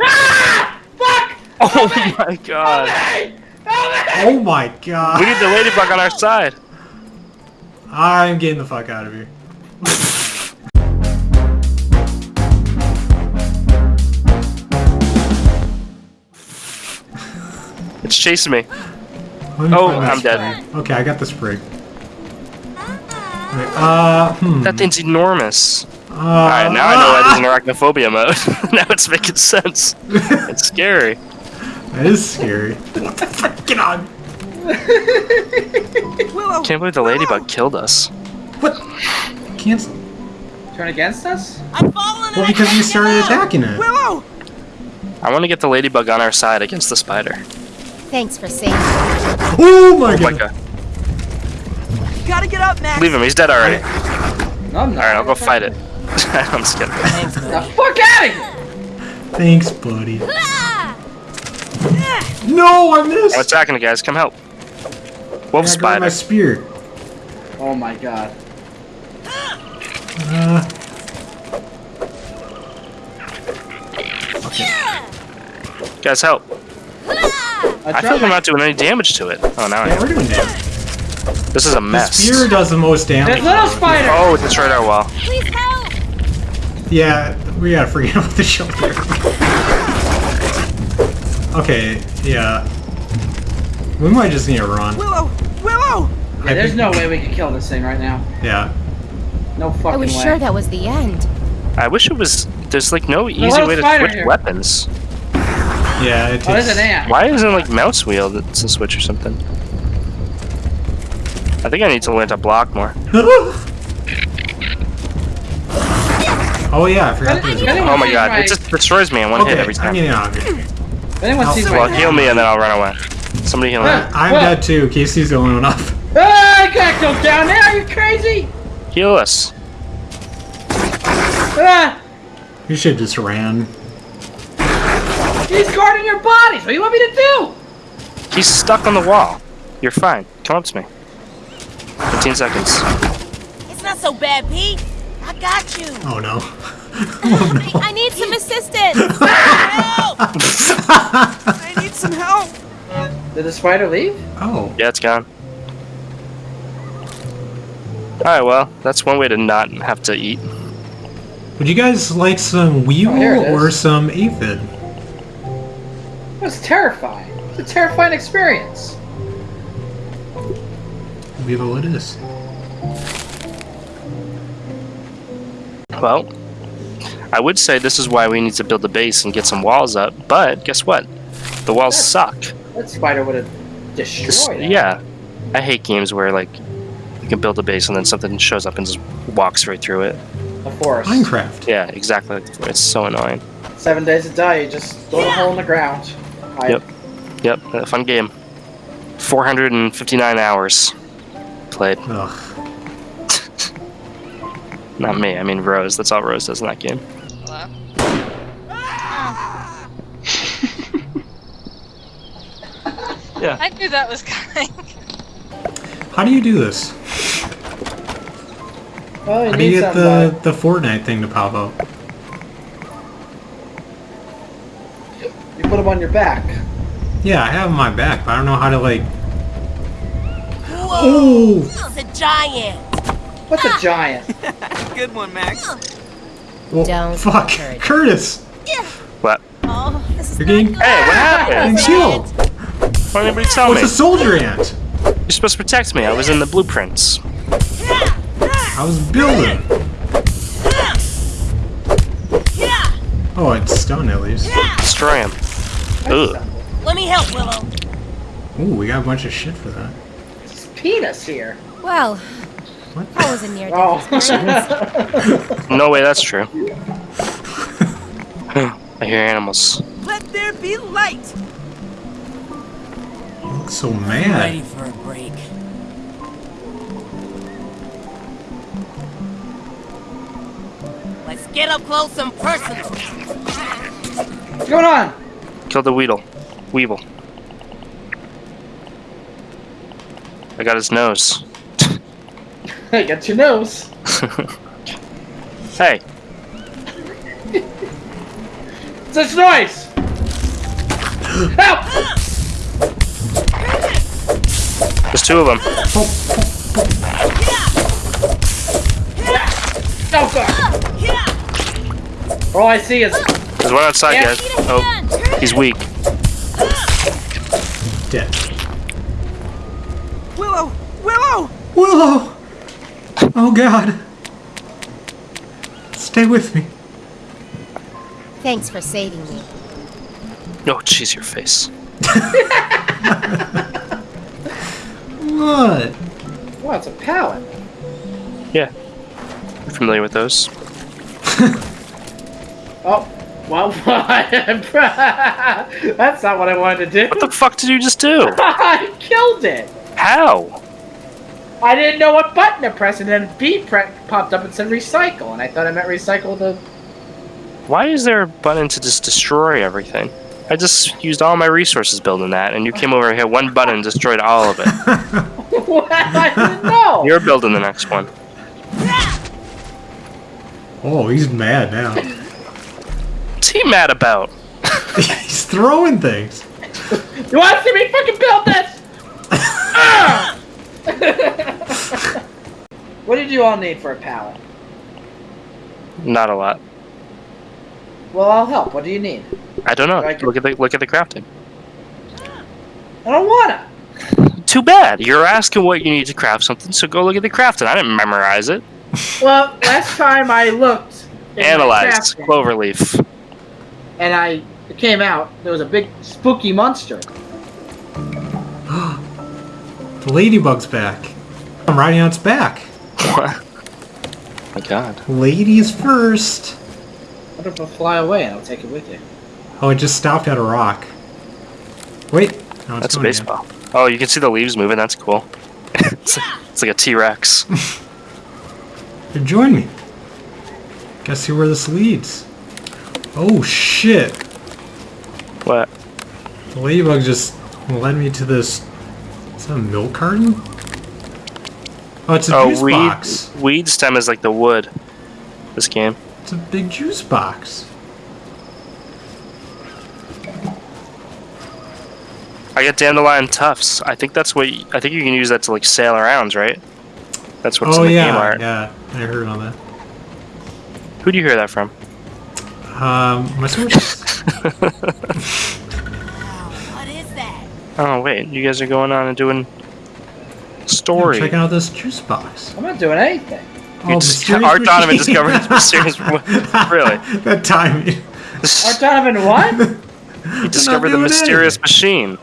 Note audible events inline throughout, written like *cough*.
Ah! Fuck! Oh my god. Hey! Help me! Oh my god. We need the ladybug on our side. I'm getting the fuck out of here. It's chasing me. Me Oh, I'm dead. Okay, I got the sprig. Wait, uh, hmm. That thing's enormous. Uh, Alright, now I know why there's an arachnophobia mode. *laughs* now it's making sense. It's scary. That is scary. What the frick? Get on! Can't believe the ladybug killed us. What? Cancel. Turn against us? I'm falling Well, because you started attacking it. Willow! I want to get the ladybug on our side against the spider. Thanks for saying. Oh my Oh my god. god. You gotta get up, Max. Leave him, he's dead already. No, I'm. Alright, I'll go fight it. *laughs* I'm just kidding. The fuck out of here! Thanks, buddy. *laughs* No, I missed. I'm attacking it, guys. Come help. Wolf I grabbed my spear. Oh my god. Uh, Guys, help. I *laughs* I feel like I'm not doing any damage to it. Oh, now I yeah, we're doing damage. This is a The mess. spear does the most damage. There's little spider! Oh, it destroyed our wall. Please help! Yeah, we gotta forget *laughs* about the shelter. okay, yeah. We might just need to run. Willow! Willow! Yeah, there's no way we can kill this thing right now. Yeah. No fucking way. I was way. sure that was the end. I wish it was. There's like no easy little way to switch here. weapons. Yeah, it Oh, there's takes... an ant. Why isn't it like mouse wheel that's a switch or something? I think I need to learn to block more. *laughs* oh yeah, I forgot there was Oh my god, my- it just destroys me in one Okay, hit every time. I'm time. getting out of here. If anyone Oh, sees well, my... Well, heal me and then I'll run away. Somebody heal me. I'm What? dead too. Casey's the only one up. *laughs* Ah, I can't go down there! Are you crazy? Heal us. Ah! You should just ran. He's guarding your bodies! What do you want me to do? He's stuck on the wall. You're fine. Come up to me. 15 seconds. It's not so bad, Pete. I got you. Oh no. *laughs* I, I need some assistance! Help! *laughs* I need some help. Did the spider leave? Oh. Yeah, it's gone. Alright, well, that's one way to not have to eat. Would you guys like some Weevil Oh, here it is. or some Aphid? It was terrifying. It's a terrifying experience. Weevil it is. Well, I would say this is why we need to build a base and get some walls up, but guess what? The walls suck. That spider would have This- destroyed it. yeah. I hate games where, like, you can build a base and then something shows up and just walks right through it. The forest. Minecraft. Yeah, exactly. It's so annoying. Seven days to die, you just throw a hole in the ground. Hide. Yep. Yep, a fun game. 459 hours played. Ugh. Not me, I mean Rose. That's all Rose does in that game. *laughs* yeah. I knew that was coming. How do you do this? Well, How do you get somebody. the, the Fortnite thing to pop up? You put them on your back. Yeah, I have them on my back, but I don't know how to like. Whoa! Oh! It's a giant. What's a ah. giant? *laughs* Good one, Max. Oh. Well, Don't fuck, encourage it. Curtis, What? Oh, this is you're getting. Hey, what happened? getting killed. Why didn't anybody tell Oh, me? it's a soldier ant. You're supposed to protect me. I was in the blueprints. I was building. Yeah, Oh, it's stone at least. Destroy him. Ugh. let me help, Willow. Ooh, we got a bunch of shit for that. It's penis here. Well, What? that was a near death Oh. experience. *laughs* No way that's true. I hear animals. Let there be light. You look so mad. I'm ready for a break. Let's get up close and personal. What's going on? Kill the Weedle. Weevil. I got his nose. *laughs* Hey, got your nose. *laughs* hey, *laughs* Such noise! Help! There's two of them. No, oh, God! All I see is There's one outside, Yeah. guys. Oh, he's weak. Dead. Willow! Willow! Willow! Oh god. Stay with me. Thanks for saving me. Oh, jeez, your face. What? well, it's a pallet. Yeah. You're familiar with those? *laughs* Oh, well, *laughs* that's not what I wanted to do. What the fuck did you just do? *laughs* I killed it. How? I didn't know what button to press, and then B pre- popped up and said recycle, and I thought I meant recycle the. Why is there a button to just destroy everything? I just used all my resources building that, and you came over here, one button, destroyed all of it. *laughs* *laughs* what? I didn't know. You're building the next one. Oh, he's mad now. What's he mad about? *laughs* he's throwing things. You want to see me fucking build this? Ah! *laughs* what did you all need for a pallet? Not a lot. Well, I'll help. What do you need? I don't know. I can- Look at the look at the crafting. I don't wanna. Too bad. You're asking what you need to craft something, so go look at the crafting. I didn't memorize it. Well, last time I looked, *laughs* in my Analyze crafting, cloverleaf. and I came out. There was a big spooky monster. The ladybug's back. I'm riding on its back. What? My God. Ladies first. What if I fly away and I'll take it with you? Oh, it just stopped at a rock. Wait. No, it's That's a going again. baseball. Oh, you can see the leaves moving. That's cool. *laughs* it's, like, it's like a T-Rex. *laughs* Join me. Gotta see where this leads. Oh shit! what? The ladybug just led me to this. A milk carton? Oh, it's a Oh, juice weed. box. Weed stem is like the wood. This game. It's a big juice box. I got dandelion tufts. I think that's what. I think you can use that to like sail around, right? That's what's oh in the yeah, game art. yeah. I heard on that. Who do you hear that from? Um, my sources. *laughs* What is that? Oh wait, you guys are going on and doing I'm story. checking out this juice box. I'm not doing anything. You Oh, just- mysterious Art Donovan machine. discovered this *laughs* mysterious. really? that timing. Art Donovan, what? You discovered the mysterious anything. machine.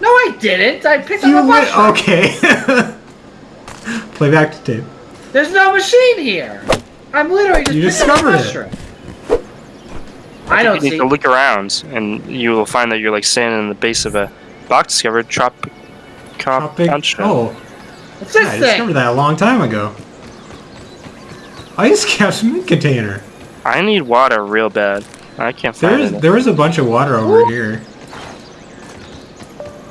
no, I didn't. I picked You up a lit- mushroom. okay. *laughs* Play back to tape. There's no machine here. I'm literally just You picking up a discovered it. mushroom. I don't you need see. to look around, and you will find that you're like standing in the base of a box discovered trop. Cop. Tropic. Concha. Oh, What's this I thing? discovered that a long time ago. Ice caps mint container. I need water real bad. I can't find is it. there is a bunch of water over here.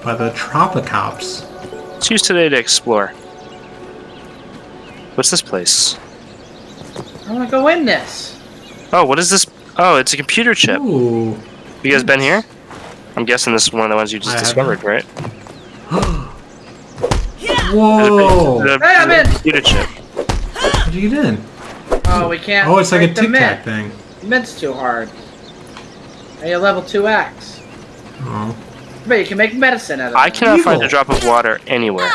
By the Tropicops. Let's use today to explore. What's this place? I want to go in this. Oh, what is this? Oh, it's a computer chip. Ooh. You guys been here? I'm guessing this is one of the ones you just I haven't. discovered, right? *gasps* Whoa! there's a- Hey, I'm in. computer chip. How'd you get in? Oh, we can't. Oh, it's like a break the Tic mint. Tac thing. Mint's too hard. I need a level two axe. Oh. But you can make medicine out of it. I cannot find a drop of water anywhere.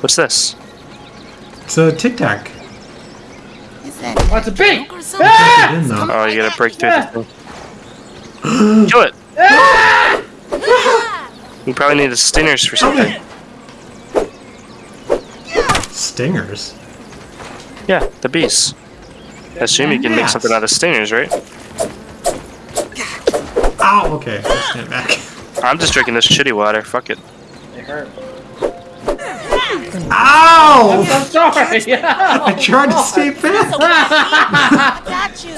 What's this? It's a Tic Tac. Is that Oh, it's a bee! Ah! In though. Oh, you gotta break through this thing. *gasps* Kill it! Ah! *gasps* You probably need the stingers for something. Stingers. Yeah, the bees. I assume you can make something out of stingers, right? Ow! Okay, let's stand back. I'm just drinking this shitty water. Fuck it. It hurt. Ow! I'm so sorry. *laughs* I tried to stay *laughs* back. I got you.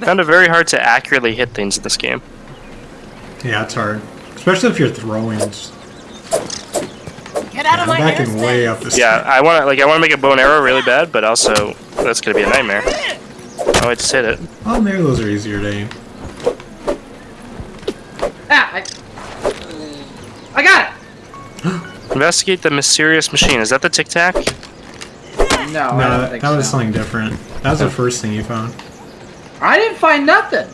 Found it very hard to accurately hit things in this game. Yeah, it's hard. Especially if you're throwing. Get out of I'm my backing airspace. way up this. Yeah, I want to like I want to make a bow and arrow really bad, but also that's gonna be a nightmare. Oh, I just hit it. Oh, maybe those are easier to aim. Ah, I, I got it. Investigate the mysterious machine. Is that the Tic Tac? No, I no, don't that, think that was so. something different. That was the first thing you found. I didn't find nothing.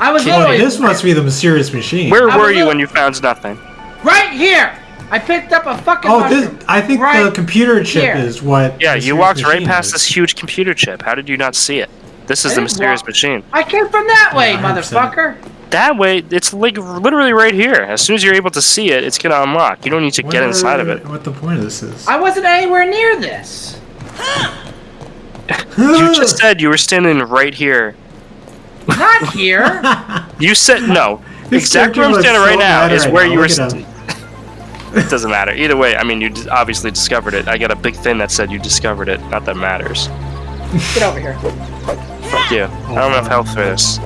I was literally this must be the mysterious machine. Where I were you when you found nothing? right here. I picked up a fucking Oh, this. I think the computer chip here. is what. Yeah, you walked right past is. this huge computer chip. How did you not see it? This is I the mysterious walk- machine. I came from that way, 100%. motherfucker. That way, it's like literally right here. As soon as you're able to see it, it's gonna unlock. You don't need to get Wonder inside of it. What the point of this is? I wasn't anywhere near this. You *laughs* just said you were standing right here. Not here. *laughs* You said no. This exactly where I'm standing looks right now is right where now. you were. Look at St- him. it *laughs* doesn't matter. Either way, I mean, you obviously discovered it. I got a big thing that said you discovered it. Not that matters. Get over here. Fuck you. I don't have health for this.